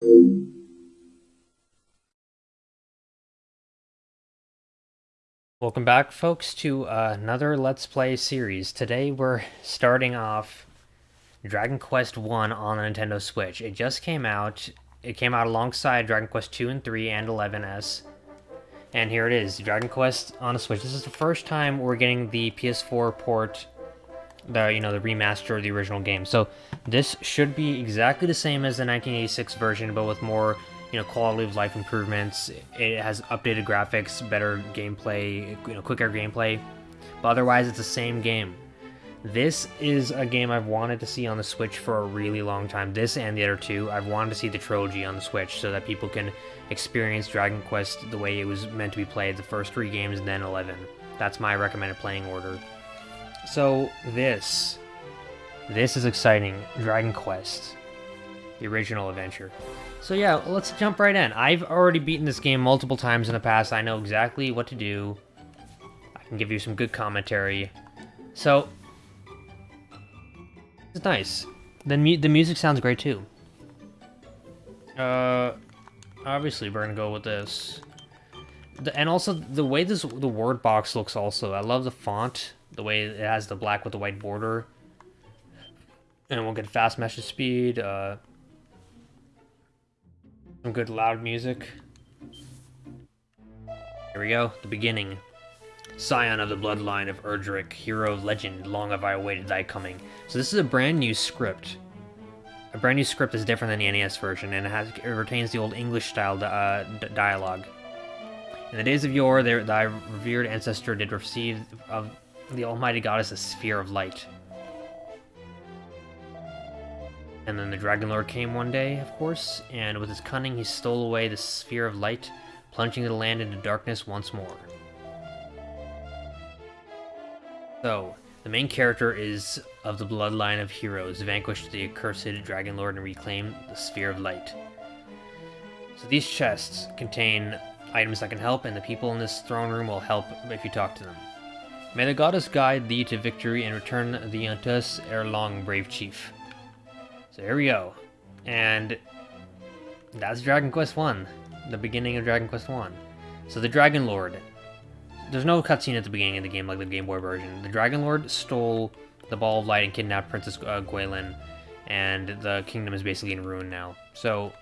Welcome back, folks, to another Let's Play series. Today we're starting off Dragon Quest 1 on Nintendo Switch. It just came out. It came out alongside Dragon Quest 2 and 3 and 11S. And here it is, Dragon Quest on the Switch. This is the first time we're getting the PS4 port, the you know the remaster of the original game. So this should be exactly the same as the 1986 version, but with more you know, quality of life improvements. It has updated graphics, better gameplay, you know, quicker gameplay. But otherwise, it's the same game. This is a game I've wanted to see on the Switch for a really long time. This and the other two, I've wanted to see the trilogy on the Switch so that people can experience Dragon Quest the way it was meant to be played, the first three games and then 11. That's my recommended playing order. So this, this is exciting. Dragon Quest, the original adventure. So yeah, let's jump right in. I've already beaten this game multiple times in the past. I know exactly what to do. I can give you some good commentary. So, it's nice. The, mu the music sounds great too. Uh, obviously we're gonna go with this. The, and also, the way this the word box looks also. I love the font. The way it has the black with the white border. And we'll get fast message speed. Uh, some good loud music. Here we go, the beginning. Scion of the bloodline of Erdrick, hero of legend, long have I awaited thy coming. So this is a brand new script. A brand new script is different than the NES version, and it, has, it retains the old English-style uh, dialogue. In the days of yore, thy revered ancestor did receive of the almighty goddess a sphere of light. And then the Dragon Lord came one day, of course, and with his cunning he stole away the sphere of light, plunging the land into darkness once more. So, the main character is of the bloodline of heroes, vanquished the accursed Dragon Lord and reclaimed the sphere of light. So these chests contain items that can help, and the people in this throne room will help if you talk to them. May the goddess guide thee to victory and return thee unto us ere long, brave chief. So here we go. And that's Dragon Quest 1. The beginning of Dragon Quest 1. So the Dragon Lord. There's no cutscene at the beginning of the game like the Game Boy version. The Dragon Lord stole the Ball of Light and kidnapped Princess uh. And the kingdom is basically in ruin now. So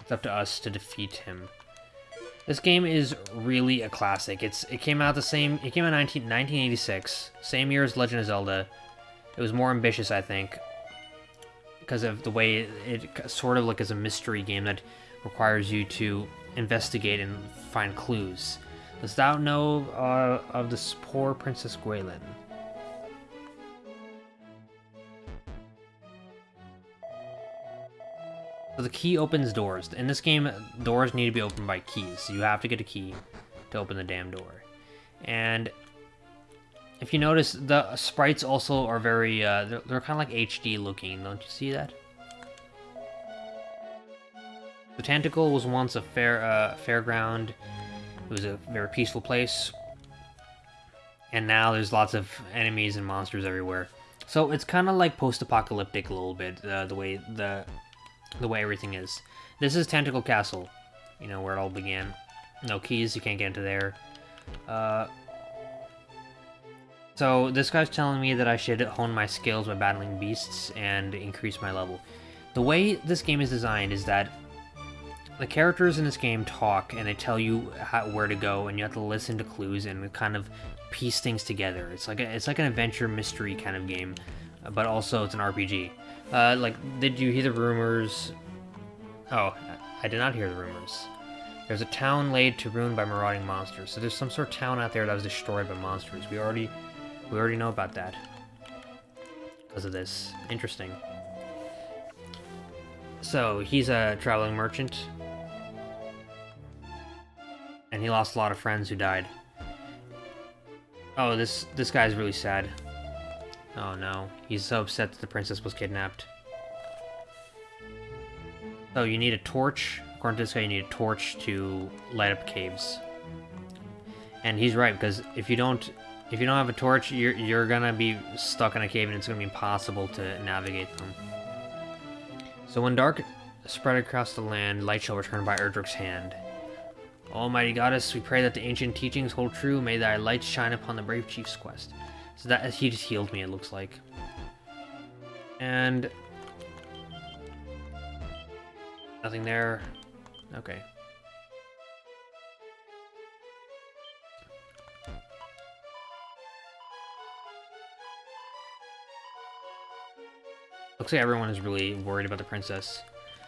it's up to us to defeat him. This game is really a classic. It's It came out the same... It came out 19, 1986. Same year as Legend of Zelda. It was more ambitious, I think because of the way it, it, sort of like is a mystery game that requires you to investigate and find clues. Dost thou know uh, of this poor Princess Gwaelin? So the key opens doors. In this game, doors need to be opened by keys. So You have to get a key to open the damn door. And if you notice, the sprites also are very, uh, they're, they're kind of like HD looking, don't you see that? The Tantegel was once a fair uh, fairground. It was a very peaceful place. And now there's lots of enemies and monsters everywhere. So it's kind of like post-apocalyptic a little bit, uh, the way the the way everything is. This is Tantegel Castle, you know, where it all began. No keys, you can't get into there. Uh, so this guy's telling me that I should hone my skills by battling beasts and increase my level. The way this game is designed is that the characters in this game talk and they tell you how, where to go and you have to listen to clues and kind of piece things together. It's like a, it's like an adventure mystery kind of game, but also it's an RPG. Uh, like, did you hear the rumors? Oh, I did not hear the rumors. There's a town laid to ruin by marauding monsters. So there's some sort of town out there that was destroyed by monsters. We already we already know about that. Because of this. Interesting. So, he's a traveling merchant. And he lost a lot of friends who died. Oh, this this guy's really sad. Oh no. He's so upset that the princess was kidnapped. So you need a torch. According to this guy, you need a torch to light up caves. And he's right, because if you don't if you don't have a torch, you're, you're gonna be stuck in a cave and it's gonna be impossible to navigate them. So when dark spread across the land, light shall return by Erdrick's hand. Almighty Goddess, we pray that the ancient teachings hold true. May thy light shine upon the brave chief's quest. So that he just healed me, it looks like. And nothing there. Okay. Looks like everyone is really worried about the princess.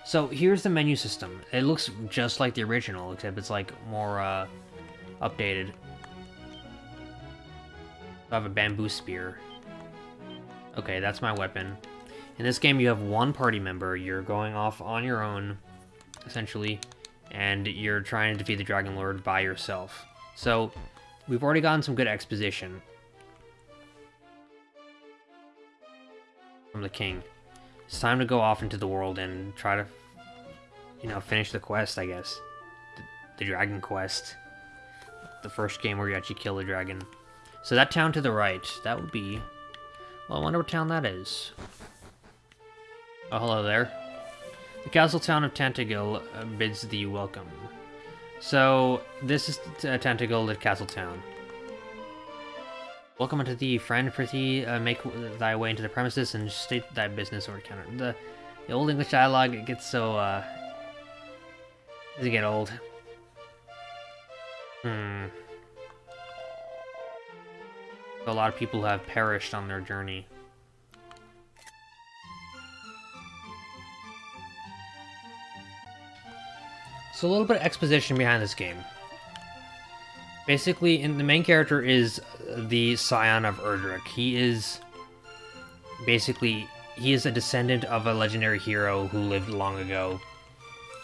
So here's the menu system. It looks just like the original, except it's like more uh, updated. I have a bamboo spear. Okay, that's my weapon. In this game, you have one party member. You're going off on your own, essentially, and you're trying to defeat the Dragon Lord by yourself. So, we've already gotten some good exposition from the king. It's time to go off into the world and try to, you know, finish the quest, I guess. The, the Dragon Quest. The first game where you actually kill the dragon. So that town to the right, that would be... Well, I wonder what town that is. Oh, hello there. The castle town of Tantegel uh, bids thee welcome. So, this is uh, Tantegel at Castle Town. Welcome unto thee, friend. Prithee, uh, make thy way into the premises and state thy business or encounter. The, the old English dialogue it gets so, uh... Does it get old? Hmm. A lot of people have perished on their journey. So a little bit of exposition behind this game. Basically, in, the main character is the scion of Erdrick. He is basically he is a descendant of a legendary hero who lived long ago,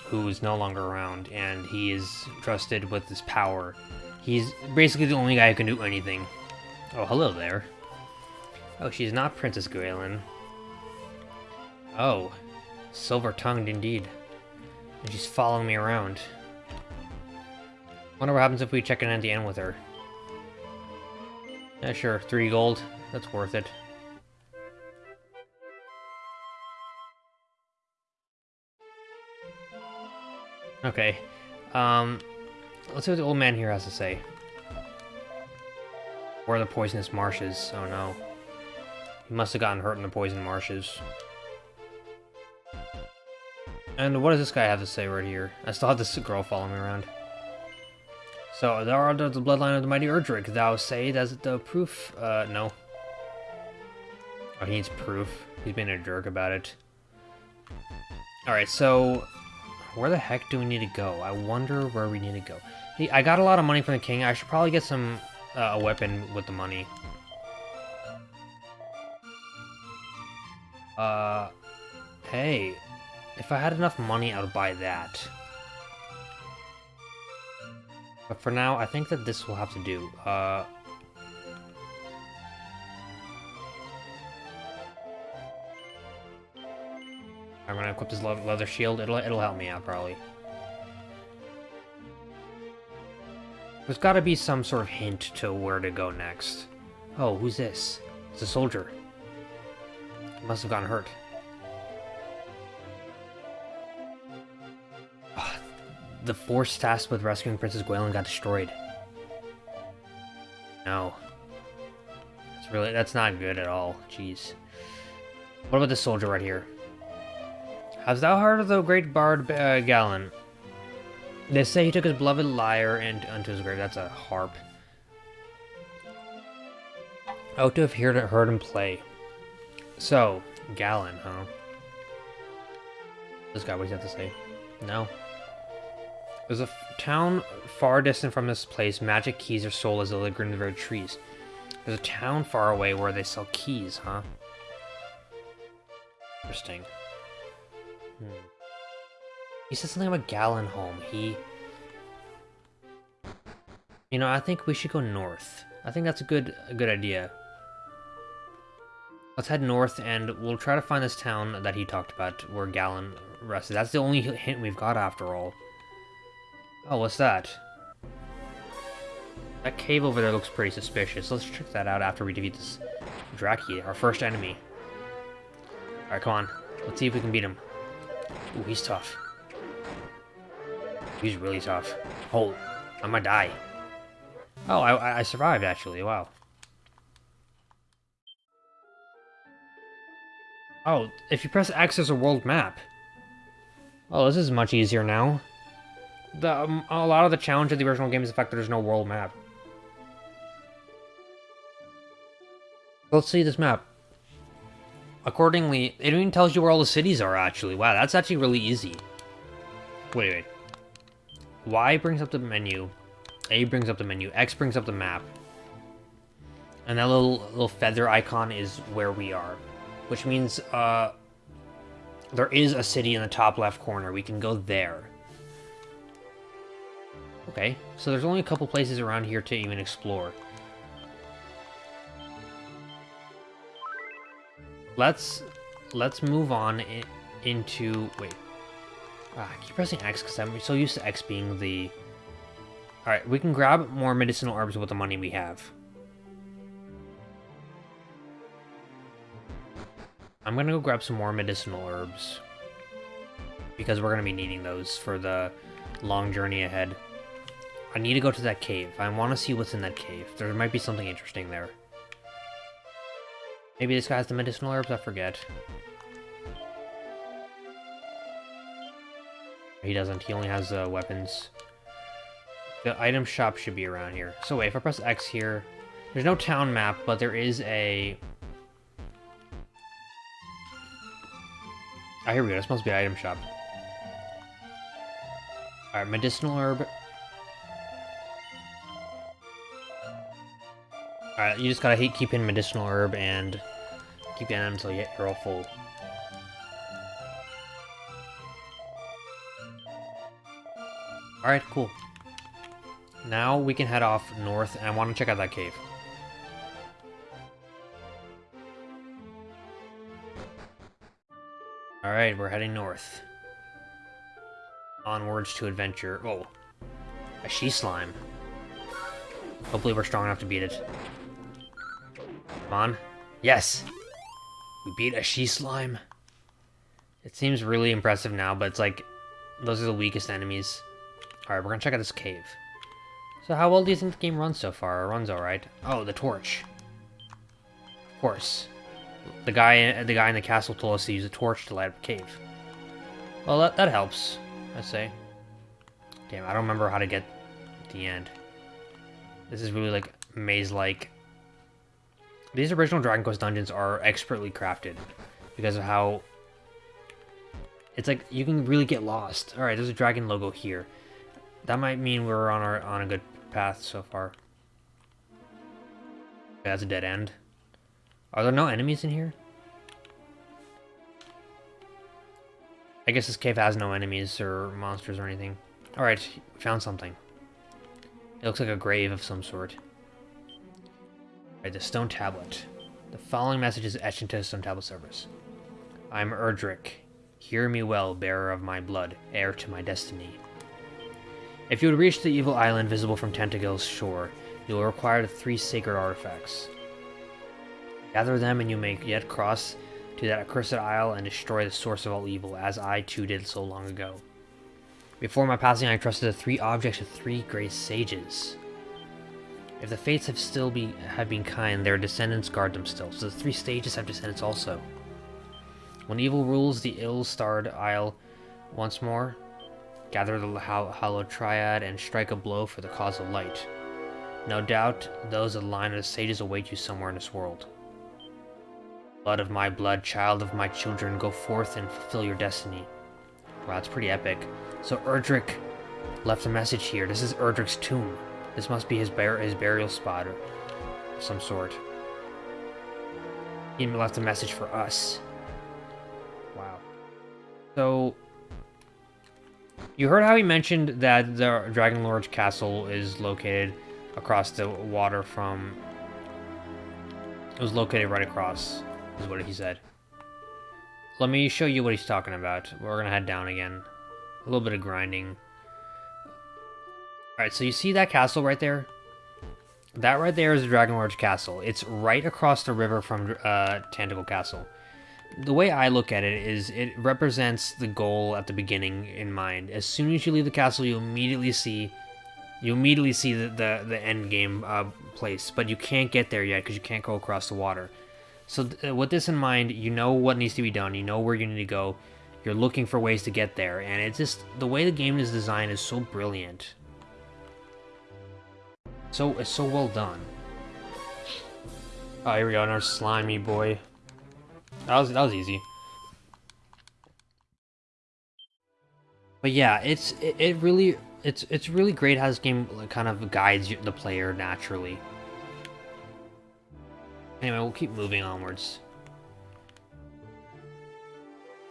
who is no longer around, and he is trusted with this power. He's basically the only guy who can do anything. Oh, hello there. Oh, she's not Princess Galen. Oh, silver-tongued indeed. And she's following me around. Wonder what happens if we check in at the end with her. Yeah, sure. Three gold. That's worth it. Okay. Um, let's see what the old man here has to say. Where are the poisonous marshes? Oh no. He must have gotten hurt in the poison marshes. And what does this guy have to say right here? I still have this girl following me around. So, thou art of the bloodline of the mighty Erdrick. Thou say that's the proof? Uh, no. Oh, he needs proof. He's being a jerk about it. Alright, so... Where the heck do we need to go? I wonder where we need to go. Hey, I got a lot of money from the king. I should probably get some... Uh, a weapon with the money. Uh... Hey. If I had enough money, I would buy that. But for now, I think that this will have to do. Uh, I'm gonna equip this leather shield. It'll it'll help me out probably. There's got to be some sort of hint to where to go next. Oh, who's this? It's a soldier. He must have gotten hurt. the force tasked with rescuing Princess Gwaelin got destroyed. No. That's really, that's not good at all. Jeez. What about this soldier right here? Hast thou heard of the great bard uh, Garin? They say he took his beloved lyre and unto his grave. That's a harp. Oh, to have heard, heard him play. So, Garin, huh? This guy, what does he have to say? No. There's a town far distant from this place. Magic keys are sold as they linger in the very trees. There's a town far away where they sell keys, huh? Interesting. Hmm. He said something about Garinham. He... You know, I think we should go north. I think that's a good a good idea. Let's head north and we'll try to find this town that he talked about where Garin rested. That's the only hint we've got after all. Oh, what's that? That cave over there looks pretty suspicious. Let's check that out after we defeat this Draki, our first enemy. Alright, come on. Let's see if we can beat him. Ooh, he's tough. He's really tough. Oh, I might die. Oh, I, I survived, actually. Wow. Oh, if you press X, there's a world map. Oh, this is much easier now. The, um, a lot of the challenge of the original game is the fact that there's no world map. Let's see this map. Accordingly, it even tells you where all the cities are, actually. Wow, that's actually really easy. Wait, wait. Y brings up the menu. A brings up the menu. X brings up the map. And that little, little feather icon is where we are. Which means, uh... There is a city in the top left corner. We can go there. Okay, so there's only a couple places around here to even explore. Let's let's move on in, into wait. Ah, I keep pressing X because I'm so used to X being the. All right, we can grab more medicinal herbs with the money we have. I'm gonna go grab some more medicinal herbs because we're gonna be needing those for the long journey ahead. I need to go to that cave. I want to see what's in that cave. There might be something interesting there. Maybe this guy has the medicinal herbs? I forget. He doesn't. He only has uh, weapons. The item shop should be around here. So wait, if I press X here... There's no town map, but there is a... Ah, here we go. This must be item shop. Alright, medicinal herb. Alright, you just gotta keep in medicinal herb and keep them until you're all full. Alright, cool. Now we can head off north, and I want to check out that cave. Alright, we're heading north. Onwards to adventure. Oh, a she slime. Hopefully we're strong enough to beat it. Come on. Yes! We beat a she slime. It seems really impressive now, but it's like, those are the weakest enemies. Alright, we're gonna check out this cave. So how well do you think the game runs so far? It runs alright. Oh, the torch. Of course. The guy, the guy in the castle told us to use a torch to light up the cave. Well, that, that helps, I say. Damn, I don't remember how to get the end. This is really like maze-like. These original Dragon Quest dungeons are expertly crafted because of how it's like you can really get lost. All right, there's a dragon logo here. That might mean we're on our on a good path so far. That's a dead end. Are there no enemies in here? I guess this cave has no enemies or monsters or anything. Alright, found something. It looks like a grave of some sort. Alright, the stone tablet. The following message is etched into the stone tablet surface. I am Erdrick. Hear me well, bearer of my blood, heir to my destiny. If you would reach the evil island visible from Tantegel's shore, you will require the three sacred artifacts. Gather them and you may yet cross to that accursed isle and destroy the source of all evil, as I too did so long ago. Before my passing, I trusted the three objects of three great sages. If the fates have still be have been kind, their descendants guard them still, so the three stages have descendants also. When evil rules the ill-starred isle once more, gather the Hollow Triad and strike a blow for the cause of light. No doubt, those of the line of the sages await you somewhere in this world. Blood of my blood, child of my children, go forth and fulfill your destiny. Wow, that's pretty epic. So Erdrick left a message here. This is Erdrick's tomb. This must be his, bur his burial spot or some sort. He left a message for us. Wow. So, you heard how he mentioned that the Dragon Lord's castle is located across the water from... It was located right across is what he said. Let me show you what he's talking about. We're gonna head down again. A little bit of grinding. Alright, so you see that castle right there? That right there is the Dragon Lord's castle. It's right across the river from uh, Tantegel Castle. The way I look at it is it represents the goal at the beginning in mind. As soon as you leave the castle, you immediately see you immediately see the the, the end game uh, place, but you can't get there yet because you can't go across the water. So th with this in mind, you know what needs to be done. You know where you need to go. You're looking for ways to get there, and it's just the way the game is designed is so brilliant. So it's so well done. Oh, here we go, another slimy boy. That was that was easy. But yeah, it's it, it really it's it's really great how this game kind of guides the player naturally. Anyway, we'll keep moving onwards.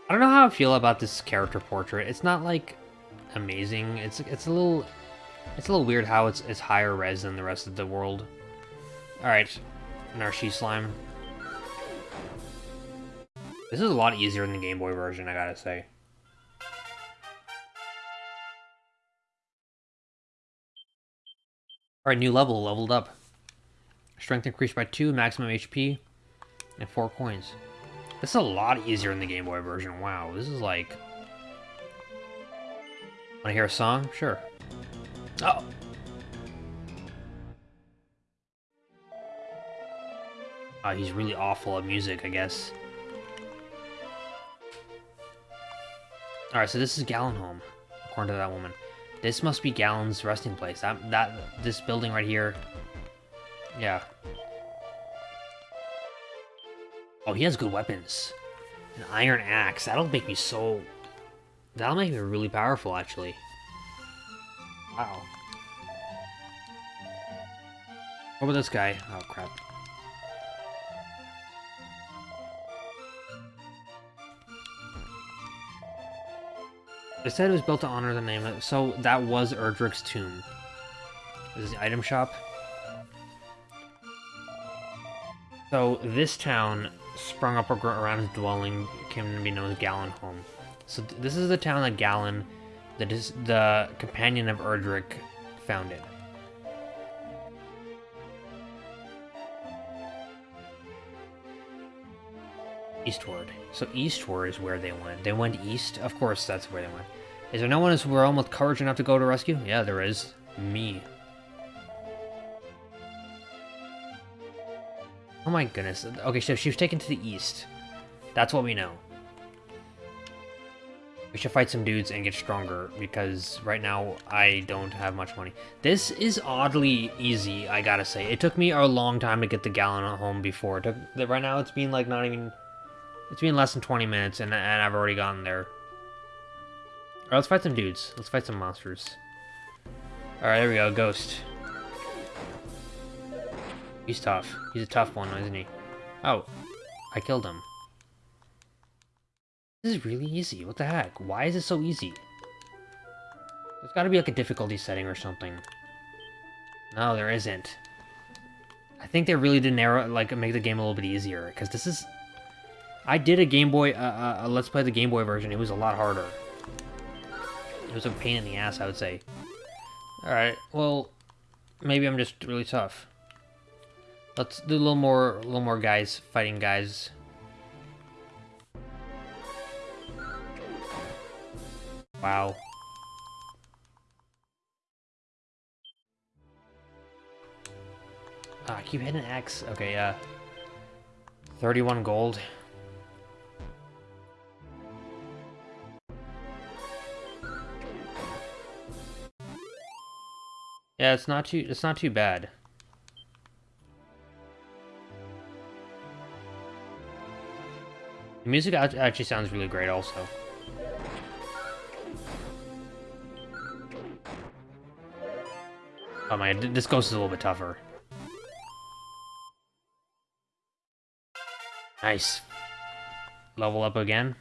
I don't know how I feel about this character portrait. It's not like amazing. It's it's a little it's a little weird how it's it's higher res than the rest of the world. All right, Narshe slime. This is a lot easier than the Game Boy version, I gotta say. Alright, new level, leveled up. Strength increased by 2, maximum HP, and 4 coins. This is a lot easier in the Game Boy version. Wow, this is like... Wanna hear a song? Sure. Oh! Oh, he's really awful at music, I guess. Alright, so this is Garinham, according to that woman. This must be Garin's resting place. That, that, this building right here. Yeah. Oh, he has good weapons. An iron axe. That'll make me so... That'll make me really powerful, actually. Wow. What about this guy? Oh, crap. It said it was built to honor the name of... So, that was Erdrick's tomb. This is the item shop. So, this town sprung up around his dwelling came to be known as Garinham. So th this is the town that Garin, the, the companion of Erdrick, founded. Eastward. So eastward is where they went. They went east? Of course that's where they went. Is there no one this realm with courage enough to go to rescue? Yeah, there is. Me. Oh my goodness. Okay, so she was taken to the east. That's what we know. We should fight some dudes and get stronger, because right now I don't have much money. This is oddly easy, I gotta say. It took me a long time to get the Garinham before. Took, right now it's been like not even... It's been less than 20 minutes, and, and I've already gotten there. Alright, let's fight some dudes. Let's fight some monsters. Alright, there we go, Ghost. He's tough. He's a tough one, isn't he? Oh, I killed him. This is really easy. What the heck? Why is it so easy? There's gotta be like a difficulty setting or something. No, there isn't. I think they really did narrow, like, make the game a little bit easier, because this is... I did a Game Boy, uh, uh, Let's Play the Game Boy version, it was a lot harder. It was a pain in the ass, I would say. Alright, well, maybe I'm just really tough. Let's do a little more, a little more guys fighting guys. Wow. Ah, keep hitting X. Okay, uh, 31 gold. Yeah, it's not too, it's not too bad. The music actually sounds really great also. Oh my, this ghost is a little bit tougher. Nice. Level up again.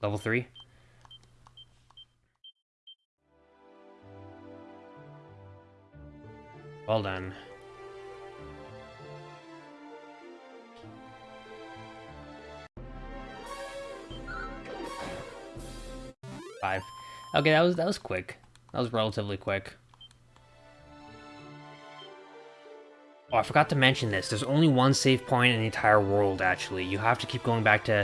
Level 3. Well done. Five. Okay, that was that was quick. That was relatively quick. Oh, I forgot to mention this. There's only one save point in the entire world, actually. You have to keep going back to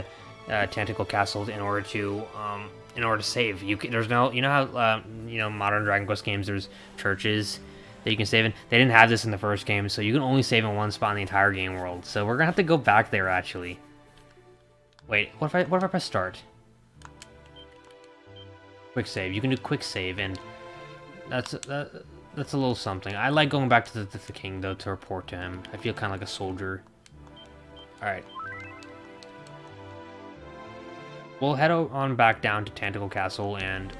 uh, Tantegel Castle in order to um, in order to save. You can, there's no you know how uh, you know modern Dragon Quest games there's churches that you can save in. They didn't have this in the first game, so you can only save in one spot in the entire game world. So we're gonna have to go back there actually. Wait, what if I what if I press start? Quick save. You can do quick save, and that's that, that's a little something. I like going back to the, to the king, though, to report to him. I feel kind of like a soldier. Alright. We'll head on back down to Tantegel Castle and...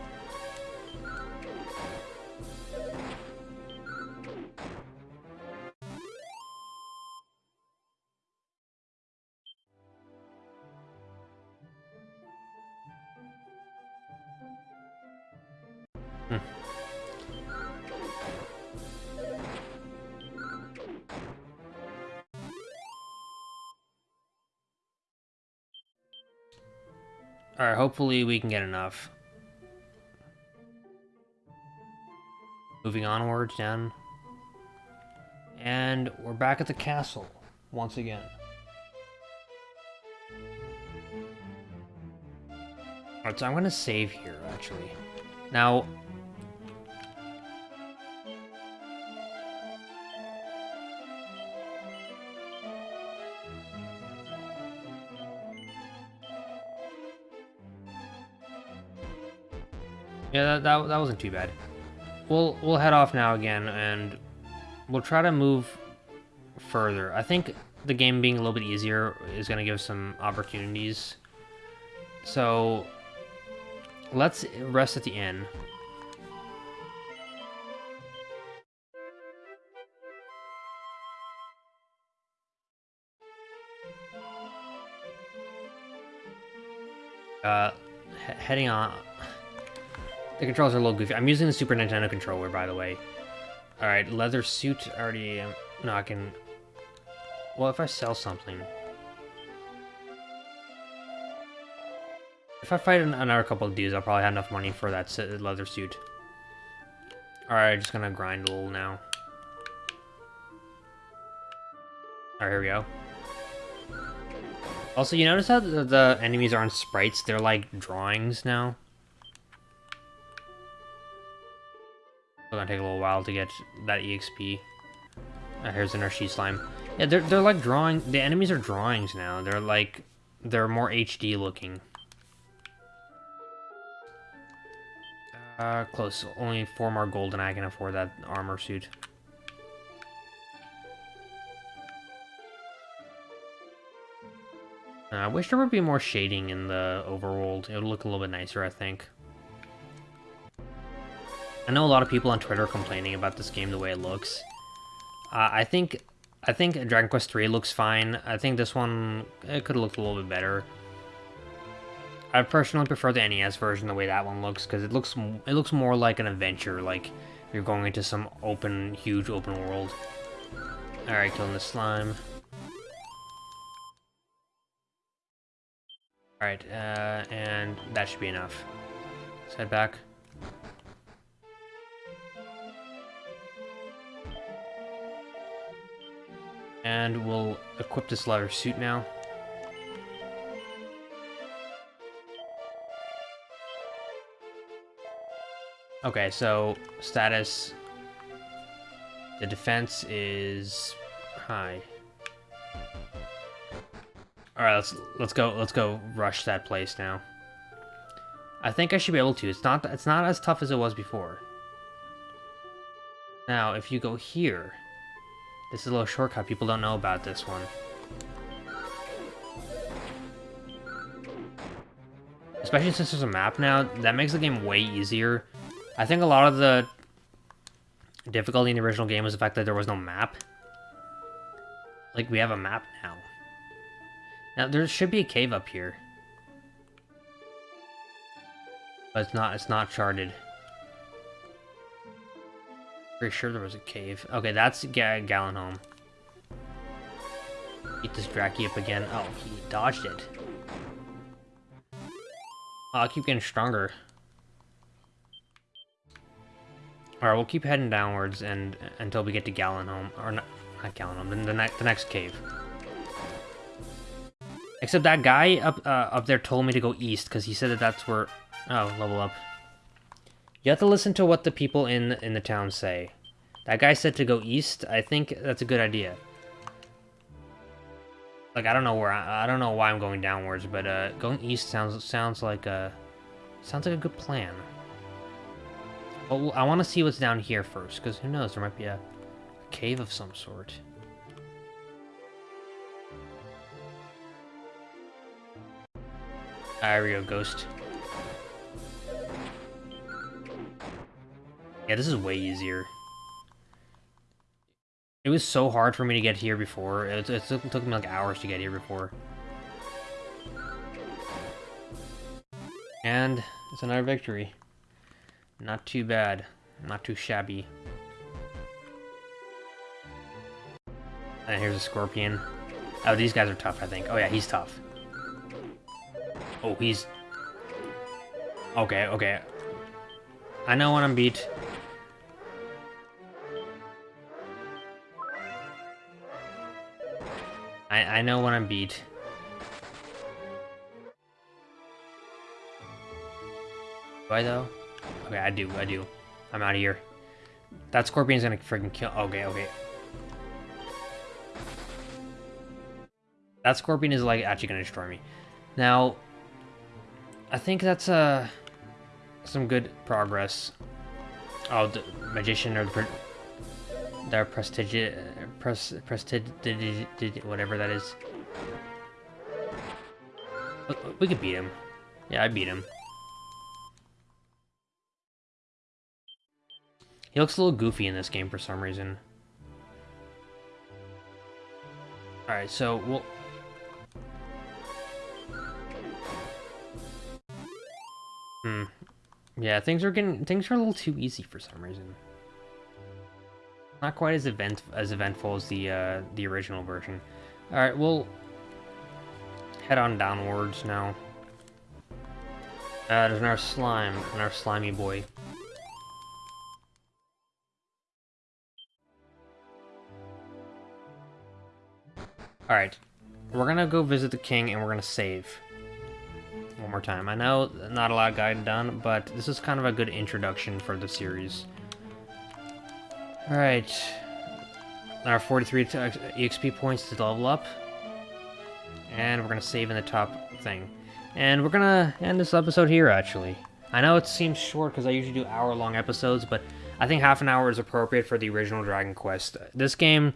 Hmm. Alright, hopefully we can get enough. Moving onwards, down. And we're back at the castle, once again. Alright, so I'm gonna save here, actually. Now, Yeah, that, that, that wasn't too bad. We'll we'll head off now again, and we'll try to move further. I think the game being a little bit easier is going to give some opportunities. So let's rest at the inn. Uh, he heading on the controls are a little goofy. I'm using the Super Nintendo controller, by the way. Alright, leather suit already... Um, no, I can... Well, if I sell something... If I fight another couple of dudes, I'll probably have enough money for that leather suit. Alright, just gonna grind a little now. Alright, here we go. Also, you notice how the, the enemies aren't sprites? They're like drawings now. Gonna take a little while to get that EXP. Uh, here's an Archie slime. Yeah, they're, they're like drawing... The enemies are drawings now. They're like... They're more HD looking. Uh, close. Only four more gold and I can afford that armor suit. Uh, I wish there would be more shading in the overworld. It would look a little bit nicer, I think. I know a lot of people on Twitter complaining about this game the way it looks. Uh, I think I think Dragon Quest 3 looks fine. I think this one it could look a little bit better. I personally prefer the NES version the way that one looks because it looks it looks more like an adventure, like you're going into some open, huge open world. All right, killing the slime. All right, uh, and that should be enough. Let's head back. And we'll equip this leather suit now. Okay, so status. The defense is high. All right, let's let's go let's go rush that place now. I think I should be able to. It's not it's not as tough as it was before. Now, if you go here, this is a little shortcut. People don't know about this one. Especially since there's a map now, that makes the game way easier. I think a lot of the difficulty in the original game was the fact that there was no map. Like, we have a map now. Now, there should be a cave up here. But it's not, it's not charted. Pretty sure there was a cave. Okay, that's Ga Garinham. Eat this Draki up again. Oh, he dodged it. Oh, I'll keep getting stronger. Alright, we'll keep heading downwards and until we get to Garinham. Or not, not counting them. The, ne the next cave. Except that guy up uh, up there told me to go east because he said that that's where. Oh, level up. You have to listen to what the people in in the town say. That guy said to go east. I think that's a good idea. Like I don't know where I, I don't know why I'm going downwards, but uh, going east sounds sounds like a sounds like a good plan. Well, I want to see what's down here first, because who knows? There might be a cave of some sort. There we go, ghost. Yeah, this is way easier. It was so hard for me to get here before. It, it, took, it took me like hours to get here before. And it's another victory. Not too bad. Not too shabby. And here's a scorpion. Oh, these guys are tough, I think. Oh yeah, he's tough. Oh, he's... Okay, okay. I know when I'm beat. I, I know when I'm beat. Do I, though? Okay, I do, I do. I'm out of here. That scorpion's gonna freaking kill- okay, okay. That scorpion is, like, actually gonna destroy me. Now, I think that's uh some good progress. Oh, the magician or the, the prestigious, pres, prestigious, whatever that is. We could beat him. Yeah, I beat him. He looks a little goofy in this game for some reason. Alright, so we'll Hmm. Yeah, things are getting things are a little too easy for some reason. Not quite as event as eventful as the uh, the original version. All right, we'll head on downwards now. Uh, there's our slime, our slimy boy. All right, we're gonna go visit the king and we're gonna save one more time. I know not a lot of got done, but this is kind of a good introduction for the series. Alright. Our 43 EXP points to level up. And we're going to save in the top thing. And we're going to end this episode here, actually. I know it seems short because I usually do hour-long episodes, but I think half an hour is appropriate for the original Dragon Quest. This game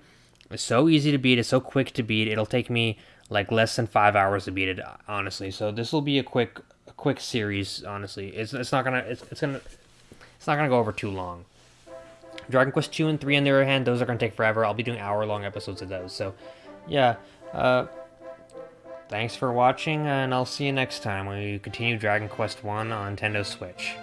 is so easy to beat, it's so quick to beat, it'll take me like less than five hours to beat it, honestly. So this will be a quick, a quick series. Honestly, it's it's not gonna it's, it's gonna it's not gonna go over too long. Dragon Quest two and three, on the other hand, those are gonna take forever. I'll be doing hour long episodes of those. So, yeah. Uh, thanks for watching, and I'll see you next time when we continue Dragon Quest one on Nintendo Switch.